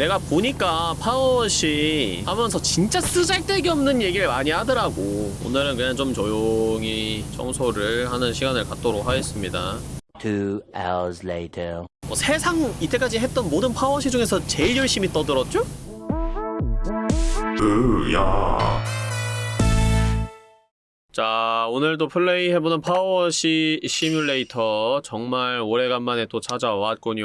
내가 보니까 파워워시 하면서 진짜 쓰잘데기 없는 얘기를 많이 하더라고 오늘은 그냥 좀 조용히 청소를 하는 시간을 갖도록 하겠습니다 Two hours later. 뭐 세상 이때까지 했던 모든 파워워시 중에서 제일 열심히 떠들었죠? 으야 자 오늘도 플레이해보는 파워워시 시뮬레이터 정말 오래간만에 또 찾아왔군요.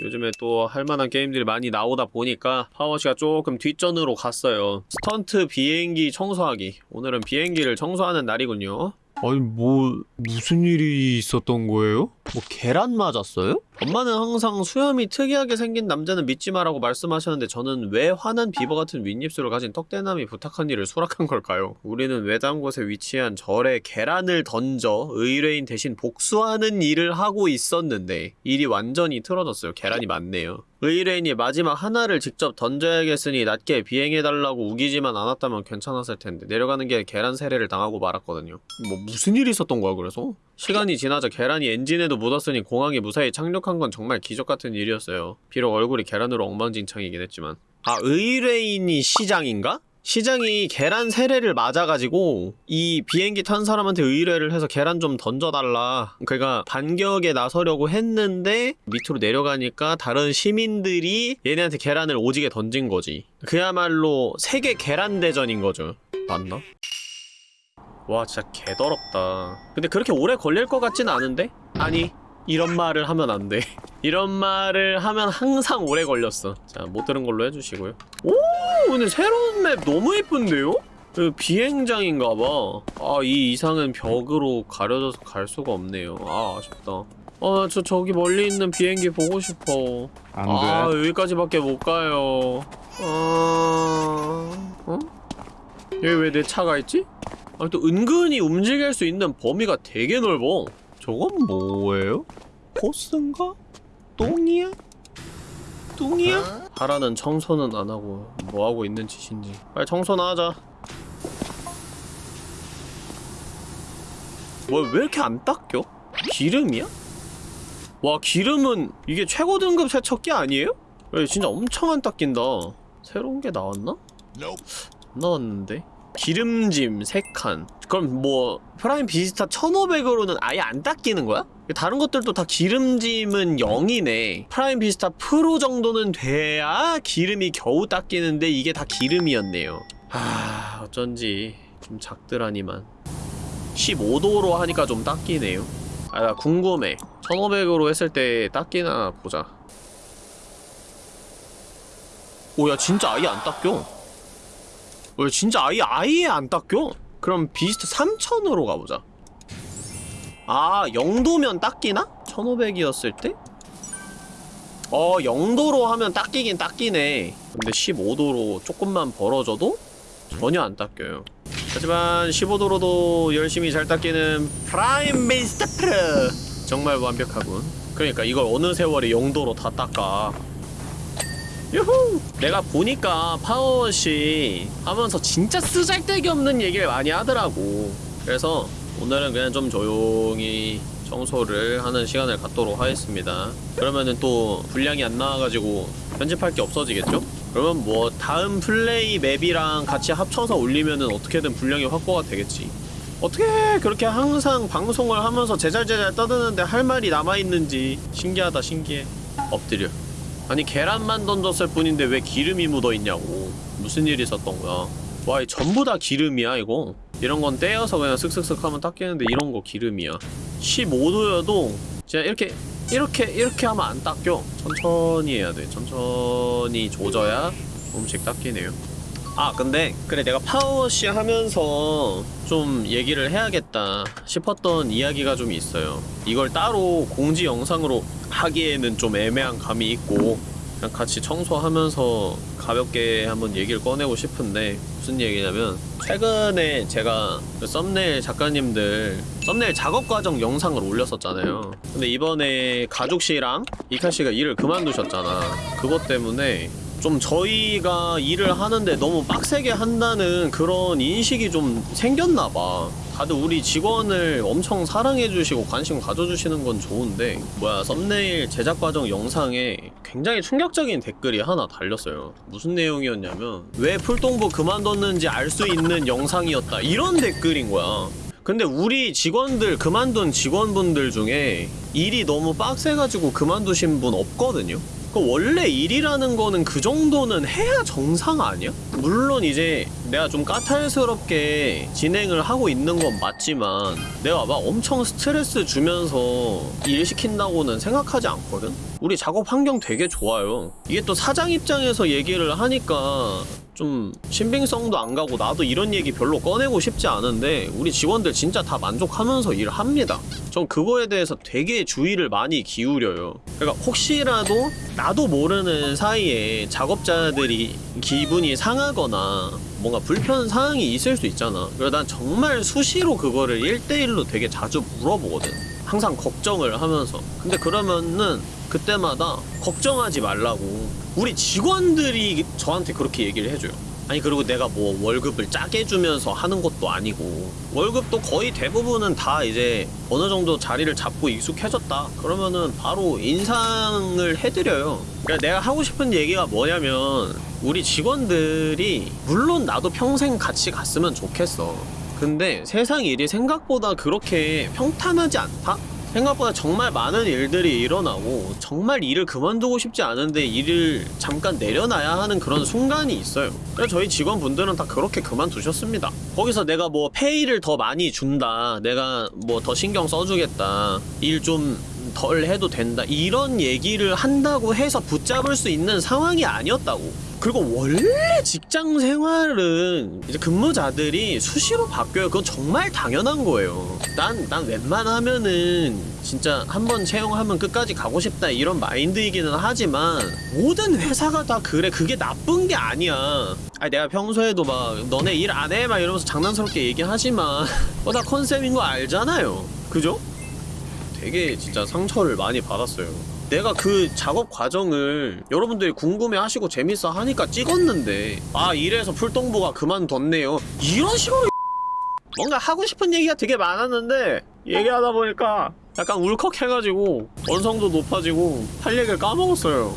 요즘에 또 할만한 게임들이 많이 나오다 보니까 PowerWash가 조금 뒷전으로 갔어요. 스턴트 비행기 청소하기. 오늘은 비행기를 청소하는 날이군요 아니 뭐 무슨 일이 있었던 거예요? 뭐 계란 맞았어요? 엄마는 항상 수염이 특이하게 생긴 남자는 믿지 마라고 말씀하셨는데 저는 왜 환한 비버 같은 윗입술을 가진 떡대남이 부탁한 일을 수락한 걸까요? 우리는 외딴 곳에 위치한 절에 계란을 던져 의뢰인 대신 복수하는 일을 하고 있었는데 일이 완전히 틀어졌어요. 계란이 많네요. 의뢰인이 마지막 하나를 직접 던져야겠으니 낮게 비행해달라고 우기지만 않았다면 괜찮았을 텐데 내려가는 게 계란 세례를 당하고 말았거든요. 뭐 무슨 일이 있었던 거야 그래서? 시간이 지나자 계란이 엔진에도 묻었으니 공항에 무사히 착륙한 건 정말 기적 같은 일이었어요. 비록 얼굴이 계란으로 엉망진창이긴 했지만. 아, 의뢰인이 시장인가? 시장이 계란 세례를 맞아가지고 이 비행기 탄 사람한테 의뢰를 해서 계란 좀 던져달라 그가 반격에 나서려고 했는데 밑으로 내려가니까 다른 시민들이 얘네한테 계란을 오지게 던진 거지 그야말로 세계 계란 대전인 거죠 맞나? 와 진짜 개더럽다 근데 그렇게 오래 걸릴 것 같진 않은데? 아니 이런 말을 하면 안 돼. 이런 말을 하면 항상 오래 걸렸어. 자 못 들은 걸로 해주시고요. 오 근데 새로운 맵 너무 예쁜데요? 그 비행장인가봐. 아 이 이상은 벽으로 가려져서 갈 수가 없네요. 아 아쉽다. 어저 저기 멀리 있는 비행기 보고 싶어. 안아 돼. 여기까지밖에 못 가요. 어... 어? 여기 왜 내 차가 있지? 아니 또 은근히 움직일 수 있는 범위가 되게 넓어 저건 뭐예요? 포스인가? 똥이야? 똥이야? 하라는 청소는 안 하고 뭐 하고 있는 짓인지 빨리 청소나 하자 뭐왜 이렇게 안 닦여? 기름이야? 와 기름은 이게 최고 등급 세척기 아니에요? 왜 진짜 엄청 안 닦인다 새로운 게 나왔나? 안 나왔는데? 기름짐 3칸. 그럼 뭐 Prime Vista 1500으로는 아예 안 닦이는 거야? 다른 것들도 다 기름짐은 0이네. Prime Vista Pro 정도는 돼야 기름이 겨우 닦이는데 이게 다 기름이었네요. 하... 어쩐지 좀 작더라니만. 15도로 하니까 좀 닦이네요. 아 나 궁금해. 1500으로 했을 때 닦이나 보자. 오야 진짜 아예 안 닦여 왜 진짜 아예 아예 안 닦여? 그럼 비스트 3000으로 가보자 아 0도면 닦이나? 1500이었을 때? 어 0도로 하면 닦이긴 닦이네 근데 15도로 조금만 벌어져도 전혀 안 닦여요 하지만 15도로도 열심히 잘 닦이는 Prime Vista Pro 정말 완벽하군 그러니까 이걸 어느 세월에 0도로 다 닦아 유후! 내가 보니까 PowerWash 하면서 진짜 쓰잘데기 없는 얘기를 많이 하더라고. 그래서 오늘은 그냥 좀 조용히 청소를 하는 시간을 갖도록 하겠습니다. 그러면은 또 분량이 안 나와가지고 편집할 게 없어지겠죠? 그러면 뭐 다음 플레이 맵이랑 같이 합쳐서 올리면은 어떻게든 분량이 확보가 되겠지. 어떻게 그렇게 항상 방송을 하면서 제잘제잘 떠드는데 할 말이 남아있는지 신기하다 신기해. 엎드려 아니 계란만 던졌을 뿐인데 왜 기름이 묻어있냐고. 무슨 일이 있었던 거야? 와, 이 전부 다 기름이야 이거? 이런 건 떼어서 그냥 슥슥슥 하면 닦이는데 이런 거 기름이야. 15도여도 진짜 이렇게 이렇게 이렇게 하면 안 닦여. 천천히 해야 돼. 천천히 조져야 조금씩 닦이네요 아 근데 그래 내가 파워워시 하면서 좀 얘기를 해야겠다 싶었던 이야기가 좀 있어요. 이걸 따로 공지 영상으로 하기에는 좀 애매한 감이 있고 그냥 같이 청소하면서 가볍게 한번 얘기를 꺼내고 싶은데 무슨 얘기냐면 최근에 제가 그 썸네일 작가님들 썸네일 작업 과정 영상을 올렸었잖아요. 근데 이번에 가죽씨랑 이카씨가 일을 그만두셨잖아. 그것 때문에 좀 저희가 일을 하는데 너무 빡세게 한다는 그런 인식이 좀 생겼나봐. 다들 우리 직원을 엄청 사랑해주시고 관심 가져주시는 건 좋은데 뭐야 썸네일 제작 과정 영상에 굉장히 충격적인 댓글이 하나 달렸어요. 무슨 내용이었냐면 왜 풀동부 그만뒀는지 알 수 있는 영상이었다 이런 댓글인 거야. 근데 우리 직원들 그만둔 직원분들 중에 일이 너무 빡세가지고 그만두신 분 없거든요. 그 원래 일이라는 거는 그 정도는 해야 정상 아니야? 물론 이제 내가 좀 까탈스럽게 진행을 하고 있는 건 맞지만 내가 막 엄청 스트레스 주면서 일 시킨다고는 생각하지 않거든? 우리 작업 환경 되게 좋아요. 이게 또 사장 입장에서 얘기를 하니까 좀 신빙성도 안 가고 나도 이런 얘기 별로 꺼내고 싶지 않은데 우리 직원들 진짜 다 만족하면서 일합니다. 전 그거에 대해서 되게 주의를 많이 기울여요. 그러니까 혹시라도 나도 모르는 사이에 작업자들이 기분이 상하거나 뭔가 불편 사항이 있을 수 있잖아. 그래서 난 정말 수시로 그거를 1대1로 되게 자주 물어보거든. 항상 걱정을 하면서. 근데 그러면은 그때마다 걱정하지 말라고. 우리 직원들이 저한테 그렇게 얘기를 해줘요. 아니 그리고 내가 뭐 월급을 짜게 주면서 하는 것도 아니고 월급도 거의 대부분은 다 이제 어느 정도 자리를 잡고 익숙해졌다 그러면은 바로 인상을 해드려요 그러니까 내가 하고 싶은 얘기가 뭐냐면 우리 직원들이 물론 나도 평생 같이 갔으면 좋겠어 근데 세상 일이 생각보다 그렇게 평탄하지 않다? 생각보다 정말 많은 일들이 일어나고 정말 일을 그만두고 싶지 않은데 일을 잠깐 내려놔야 하는 그런 순간이 있어요. 그래서 저희 직원분들은 다 그렇게 그만두셨습니다. 거기서 내가 뭐 페이를 더 많이 준다 내가 뭐 더 신경 써주겠다 일좀 덜 해도 된다 이런 얘기를 한다고 해서 붙잡을 수 있는 상황이 아니었다고 그리고 원래 직장 생활은 이제 근무자들이 수시로 바뀌어요. 그건 정말 당연한 거예요. 난, 난 웬만하면은 진짜 한 번 채용하면 끝까지 가고 싶다 이런 마인드이기는 하지만 모든 회사가 다 그래. 그게 나쁜 게 아니야. 아니, 내가 평소에도 막 너네 일 안 해? 막 이러면서 장난스럽게 얘기하지만 어, 다 컨셉인 거 알잖아요. 그죠? 되게 진짜 상처를 많이 받았어요. 내가 그 작업 과정을 여러분들이 궁금해 하시고 재밌어 하니까 찍었는데 아 이래서 풀동부가 그만뒀네요. 이런 식으로 뭔가 하고 싶은 얘기가 되게 많았는데 얘기하다 보니까 약간 울컥해가지고 언성도 높아지고 할 얘기를 까먹었어요.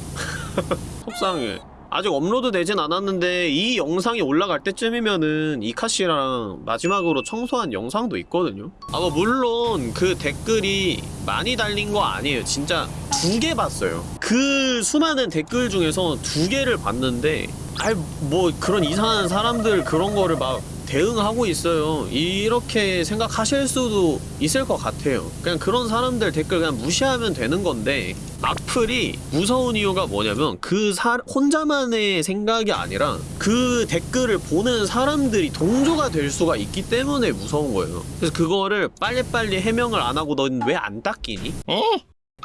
속상해 아직 업로드 되진 않았는데 이 영상이 올라갈 때쯤이면은 이카씨랑 마지막으로 청소한 영상도 있거든요. 아뭐 물론 그 댓글이 많이 달린 거 아니에요. 진짜 두 개 봤어요. 그 수많은 댓글 중에서 두 개를 봤는데 아이 뭐 그런 이상한 사람들 그런 거를 막 대응하고 있어요. 이렇게 생각하실 수도 있을 것 같아요. 그냥 그런 사람들 댓글 그냥 무시하면 되는 건데 악플이 무서운 이유가 뭐냐면 그 사, 혼자만의 생각이 아니라 그 댓글을 보는 사람들이 동조가 될 수가 있기 때문에 무서운 거예요. 그래서 그거를 빨리빨리 해명을 안 하고 넌 왜 안 닦이니?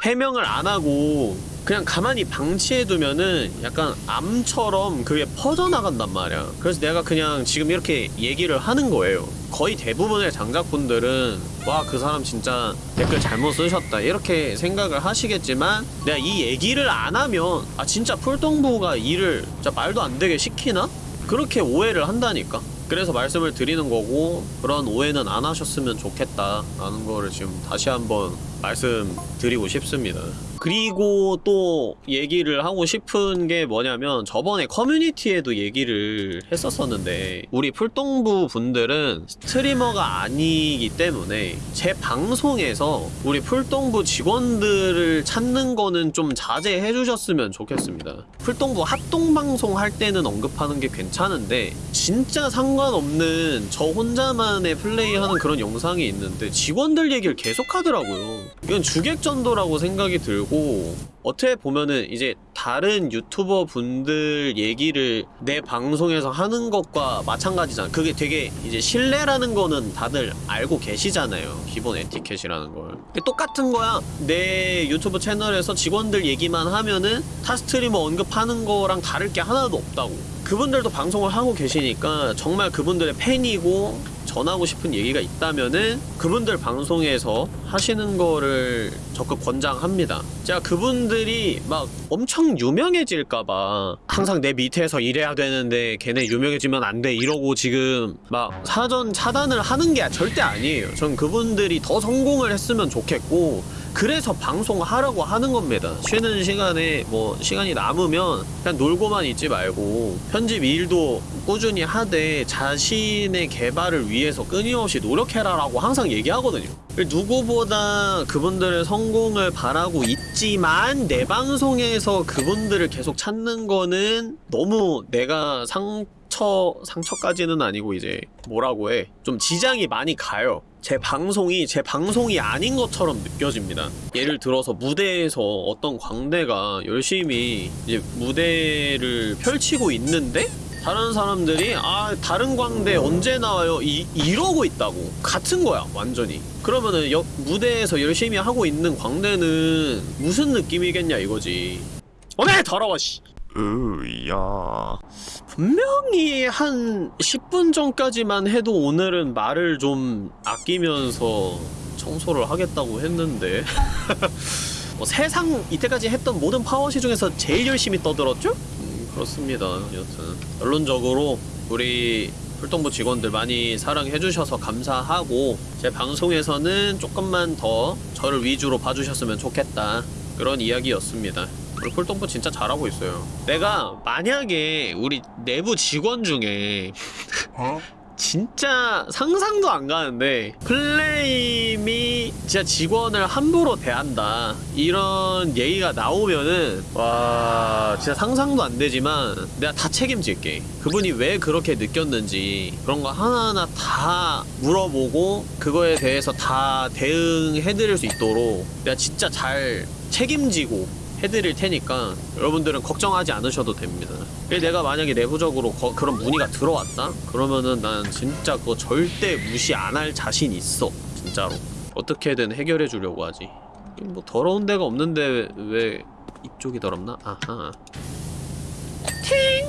해명을 안 하고 그냥 가만히 방치해두면은 약간 암처럼 그게 퍼져나간단 말이야. 그래서 내가 그냥 지금 이렇게 얘기를 하는 거예요 거의 대부분의 장작분들은 와 그 사람 진짜 댓글 잘못 쓰셨다 이렇게 생각을 하시겠지만 내가 이 얘기를 안 하면 아 진짜 풀동부가 일을 진짜 말도 안 되게 시키나? 그렇게 오해를 한다니까 그래서 말씀을 드리는 거고 그런 오해는 안 하셨으면 좋겠다 라는 거를 지금 다시 한번 말씀 드리고 싶습니다. 그리고 또 얘기를 하고 싶은 게 뭐냐면 저번에 커뮤니티에도 얘기를 했었었는데 우리 풀동부 분들은 스트리머가 아니기 때문에 제 방송에서 우리 풀동부 직원들을 찾는 거는 좀 자제해 주셨으면 좋겠습니다. 풀동부 합동방송 할 때는 언급하는 게 괜찮은데 진짜 상관없는 저 혼자만의 플레이하는 그런 영상이 있는데 직원들 얘기를 계속 하더라고요. 이건 주객 전도라고 생각이 들고 어떻게 보면은 이제 다른 유튜버 분들 얘기를 내 방송에서 하는 것과 마찬가지잖아. 그게 되게 이제 신뢰라는 거는 다들 알고 계시잖아요. 기본 에티켓이라는 걸. 똑같은 거야. 내 유튜브 채널에서 직원들 얘기만 하면은 타 스트리머 언급하는 거랑 다를 게 하나도 없다고. 그분들도 방송을 하고 계시니까 정말 그분들의 팬이고 전하고 싶은 얘기가 있다면은 그분들 방송에서 하시는 거를 적극 권장합니다. 제가 그분들이 막 엄청 유명해질까봐 항상 내 밑에서 일해야 되는데 걔네 유명해지면 안 돼 이러고 지금 막 사전 차단을 하는 게 절대 아니에요. 전 그분들이 더 성공을 했으면 좋겠고 그래서 방송하라고 하는 겁니다. 쉬는 시간에 뭐 시간이 남으면 그냥 놀고만 있지 말고 편집 일도 꾸준히 하되 자신의 개발을 위해서 끊임없이 노력해라라고 항상 얘기하거든요. 누구보다 그분들의 성공을 바라고 있지만 내 방송에서 그분들을 계속 찾는 거는 너무 내가 상처 상처까지는 아니고 이제 뭐라고 해 좀 지장이 많이 가요. 제 방송이 제 방송이 아닌 것처럼 느껴집니다. 예를 들어서 무대에서 어떤 광대가 열심히 이제 무대를 펼치고 있는데 다른 사람들이 아 다른 광대 언제 나와요? 이, 이러고 있다고. 같은 거야 완전히. 그러면은 여, 무대에서 열심히 하고 있는 광대는 무슨 느낌이겠냐 이거지. 어네 더러워 씨 으야. 분명히 한 10분 전까지만 해도 오늘은 말을 좀 아끼면서 청소를 하겠다고 했는데. 뭐 세상 이때까지 했던 모든 파워시 중에서 제일 열심히 떠들었죠? 음, 그렇습니다. 여튼 결론적으로 우리 풀동부 직원들 많이 사랑해주셔서 감사하고 제 방송에서는 조금만 더 저를 위주로 봐주셨으면 좋겠다. 그런 이야기였습니다 우리 풀동부 진짜 잘하고 있어요. 내가 만약에 우리 내부 직원 중에 어? 진짜 상상도 안 가는데 플레임이 진짜 직원을 함부로 대한다. 이런 얘기가 나오면은 와 진짜 상상도 안 되지만 내가 다 책임질게. 그분이 왜 그렇게 느꼈는지 그런 거 하나하나 다 물어보고 그거에 대해서 다 대응해드릴 수 있도록 내가 진짜 잘 책임지고 해드릴 테니까 여러분들은 걱정하지 않으셔도 됩니다. 내가 만약에 내부적으로 거- 그런 문의가 들어왔다? 그러면은 난 진짜 그거 절대 무시 안 할 자신 있어. 진짜로. 어떻게든 해결해 주려고 하지. 뭐 더러운 데가 없는데 왜 이쪽이 더럽나? 아하. 팅!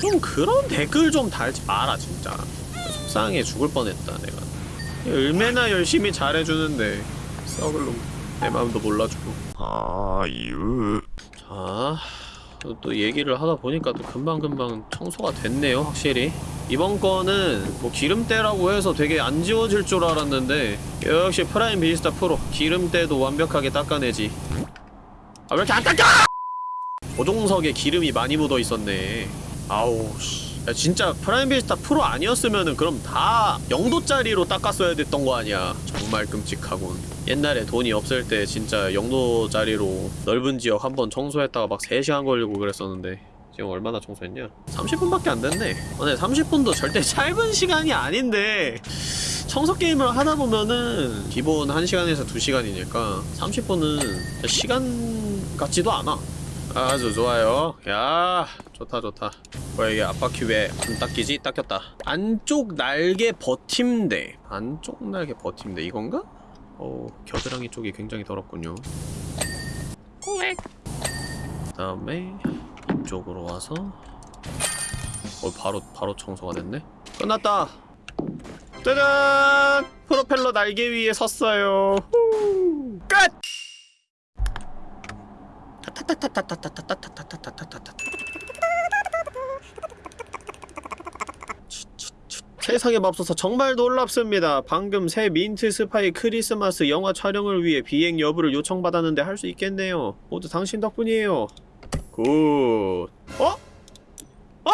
좀 그런 댓글 좀 달지 마라 진짜. 속상해 죽을 뻔했다 내가. 얼마나 열심히 잘해주는데 썩을 놈. 내 마음도 몰라주고. 아유 자, 또, 또 얘기를 하다 보니까 또 금방금방 청소가 됐네요, 확실히. 이번 거는 뭐 기름때라고 해서 되게 안 지워질 줄 알았는데 역시 프라임 비스타 프로 기름때도 완벽하게 닦아내지. 아, 왜 이렇게 안 닦여! 조종석에 기름이 많이 묻어 있었네. 아우, 씨. 야, 진짜 프라임 비스타 프로 아니었으면은 그럼 다 0도짜리로 닦았어야 됐던 거 아니야. 정말 끔찍하군. 옛날에 돈이 없을 때 진짜 0도짜리로 넓은 지역 한 번 청소했다가 막 3시간 걸리고 그랬었는데 지금 얼마나 청소했냐? 30분밖에 안 됐네. 어, 네, 30분도 절대 짧은 시간이 아닌데 청소 게임을 하다 보면은 기본 1시간에서 2시간이니까 30분은 시간 같지도 않아. 아주 좋아요. 야, 좋다 좋다. 뭐야 이게 앞바퀴 왜안 닦이지? 닦였다. 안쪽 날개 버팀대. 안쪽 날개 버팀대 이건가? 어, 겨드랑이 쪽이 굉장히 더럽군요. 꼬액. 그 다음에 이쪽으로 와서 어 바로 바로 청소가 됐네. 끝났다. 짜잔! 프로펠러 날개 위에 섰어요. 후! 끝! 세상에 맙소사 정말 놀랍습니다. 방금 새 민트 스파이 크리스마스 영화 촬영을 위해 비행 여부를 요청받았는데 할 수 있겠네요. 모두 당신 덕분이에요. Good. 어? 어?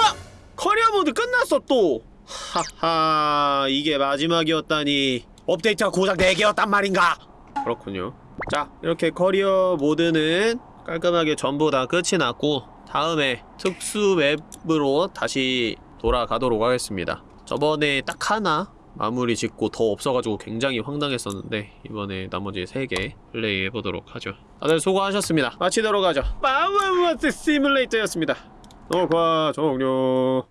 커리어 모드 끝났어 또. 하하 이게 마지막이었다니. 업데이트가 고작 4개였단 말인가? 그렇군요. 자 이렇게 커리어 모드는 깔끔하게 전부 다 끝이 났고 다음에 특수 맵으로 다시 돌아가도록 하겠습니다. 저번에 딱 하나 마무리 짓고 더 없어가지고 굉장히 황당했었는데 이번에 나머지 3개 플레이 해보도록 하죠. 다들 수고하셨습니다. 마치도록 하죠. 마우마우스 시뮬레이터였습니다. 녹화 종료.